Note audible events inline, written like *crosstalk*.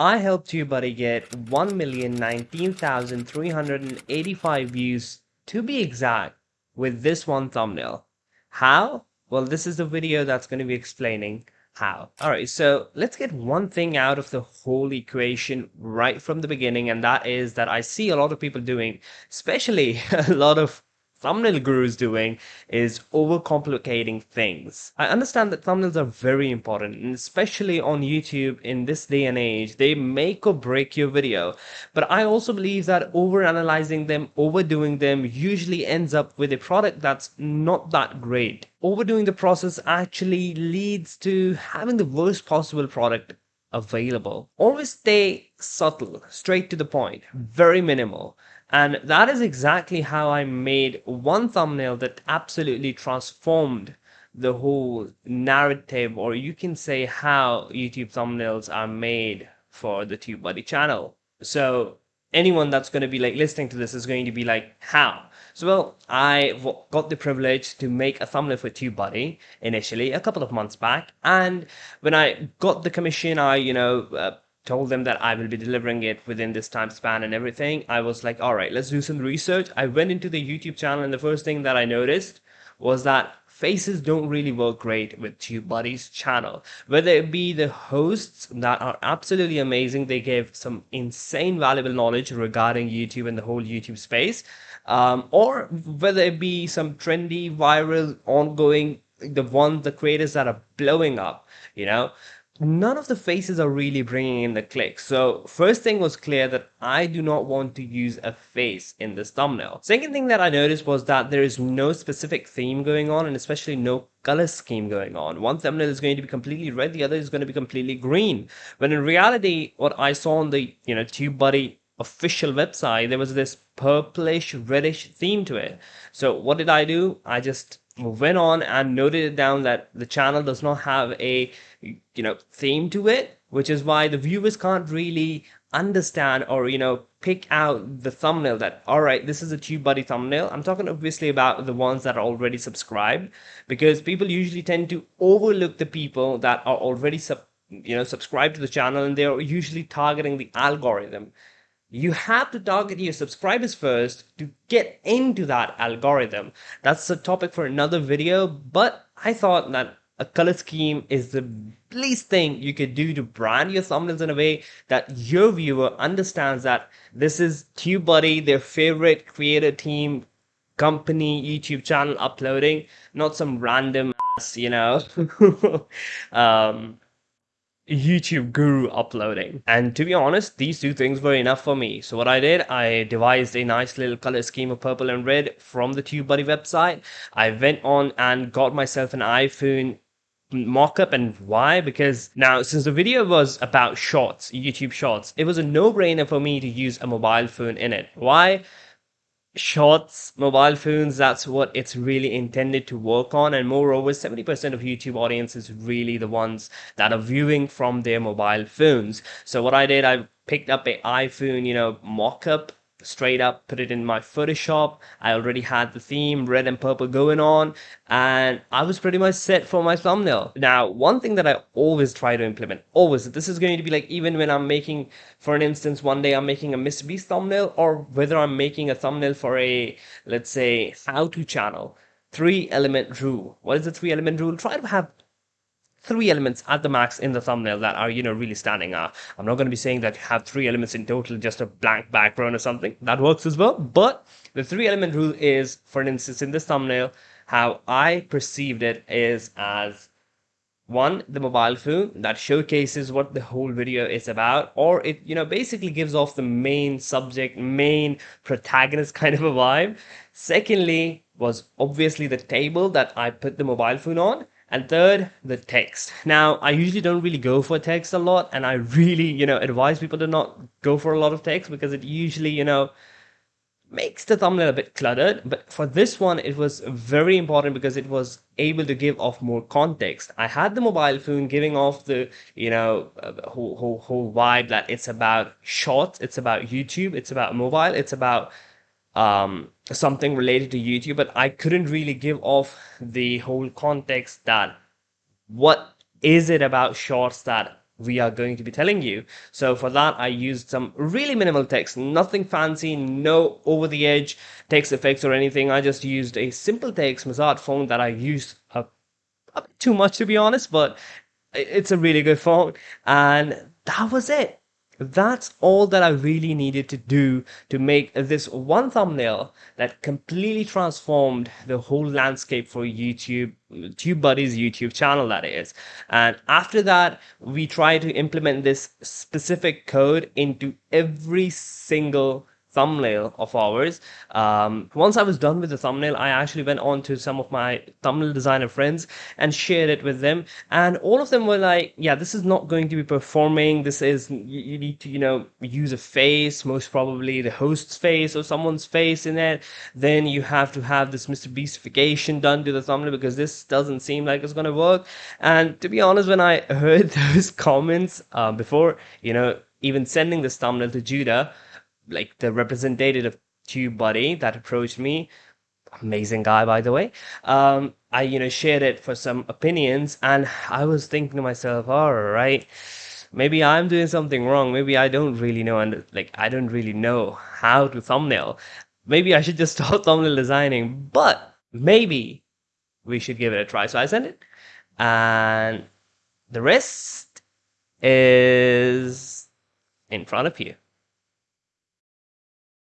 I helped TubeBuddy get 1,019,385 views to be exact with this one thumbnail. How? Well, this is the video that's going to be explaining how. All right, so let's get one thing out of the whole equation right from the beginning, and that is that I see a lot of people doing, especially *laughs* a lot of thumbnail gurus doing is overcomplicating things. I understand that thumbnails are very important, and especially on YouTube in this day and age, they make or break your video. But I also believe that overanalyzing them, overdoing them usually ends up with a product that's not that great. Overdoing the process actually leads to having the worst possible product available. Always stay subtle, straight to the point, very minimal. And that is exactly how I made one thumbnail that absolutely transformed the whole narrative, or you can say how YouTube thumbnails are made for the TubeBuddy channel. So anyone that's going to be like listening to this is going to be like, how? So well, I got the privilege to make a thumbnail for TubeBuddy initially a couple of months back, and when I got the commission, I you know. Uh, told them that I will be delivering it within this time span and everything, I was like, all right, let's do some research. I went into the YouTube channel, and the first thing that I noticed was that faces don't really work great with TubeBuddy's channel. Whether it be the hosts that are absolutely amazing, they give some insane valuable knowledge regarding YouTube and the whole YouTube space, um, or whether it be some trendy, viral, ongoing, the ones, the creators that are blowing up, you know none of the faces are really bringing in the clicks. So first thing was clear that I do not want to use a face in this thumbnail. Second thing that I noticed was that there is no specific theme going on and especially no color scheme going on. One thumbnail is going to be completely red, the other is going to be completely green. When in reality, what I saw on the, you know, TubeBuddy official website, there was this purplish reddish theme to it. So what did I do? I just went on and noted it down that the channel does not have a you know theme to it which is why the viewers can't really understand or you know pick out the thumbnail that all right this is a TubeBuddy thumbnail i'm talking obviously about the ones that are already subscribed because people usually tend to overlook the people that are already sub you know subscribed to the channel and they're usually targeting the algorithm you have to target your subscribers first to get into that algorithm. That's a topic for another video, but I thought that a color scheme is the least thing you could do to brand your thumbnails in a way that your viewer understands that this is TubeBuddy, their favorite creator team, company, YouTube channel uploading, not some random ass, you know, *laughs* um, YouTube guru uploading. And to be honest, these two things were enough for me. So what I did, I devised a nice little color scheme of purple and red from the TubeBuddy website. I went on and got myself an iPhone mock-up and why because now since the video was about shorts youtube shorts it was a no-brainer for me to use a mobile phone in it why shorts, mobile phones, that's what it's really intended to work on. And moreover, 70% of YouTube audience is really the ones that are viewing from their mobile phones. So what I did, I picked up a iPhone, you know, mock-up straight up put it in my Photoshop. I already had the theme red and purple going on and I was pretty much set for my thumbnail. Now, one thing that I always try to implement, always, this is going to be like even when I'm making, for an instance, one day I'm making a Mr. Beast thumbnail or whether I'm making a thumbnail for a, let's say, how-to channel. Three element rule. What is the three element rule? Try to have three elements at the max in the thumbnail that are, you know, really standing out. I'm not going to be saying that you have three elements in total, just a blank background or something. That works as well. But the three element rule is, for instance, in this thumbnail, how I perceived it is as one the mobile phone that showcases what the whole video is about or it you know basically gives off the main subject main protagonist *laughs* kind of a vibe secondly was obviously the table that i put the mobile phone on and third, the text. Now, I usually don't really go for text a lot, and I really, you know, advise people to not go for a lot of text because it usually, you know, makes the thumbnail a bit cluttered. But for this one, it was very important because it was able to give off more context. I had the mobile phone giving off the, you know, uh, whole, whole, whole vibe that it's about shorts, it's about YouTube, it's about mobile, it's about um, something related to YouTube, but I couldn't really give off the whole context that what is it about shorts that we are going to be telling you. So for that, I used some really minimal text, nothing fancy, no over the edge text effects or anything. I just used a simple text Mazart phone that I used a, a bit too much to be honest, but it's a really good phone. And that was it that's all that I really needed to do to make this one thumbnail that completely transformed the whole landscape for YouTube, TubeBuddy's YouTube channel, that is. And after that, we try to implement this specific code into every single thumbnail of ours. Um, once I was done with the thumbnail, I actually went on to some of my thumbnail designer friends and shared it with them. And all of them were like, yeah, this is not going to be performing. This is, you, you need to, you know, use a face, most probably the host's face or someone's face in it. Then you have to have this Mr. Beastification done to the thumbnail because this doesn't seem like it's going to work. And to be honest, when I *laughs* heard those comments uh, before, you know, even sending this thumbnail to Judah, like the representative of TubeBuddy that approached me, amazing guy by the way. Um, I you know shared it for some opinions, and I was thinking to myself, all right, maybe I'm doing something wrong. Maybe I don't really know, and like I don't really know how to thumbnail. Maybe I should just *laughs* start thumbnail designing, but maybe we should give it a try. So I sent it, and the rest is in front of you.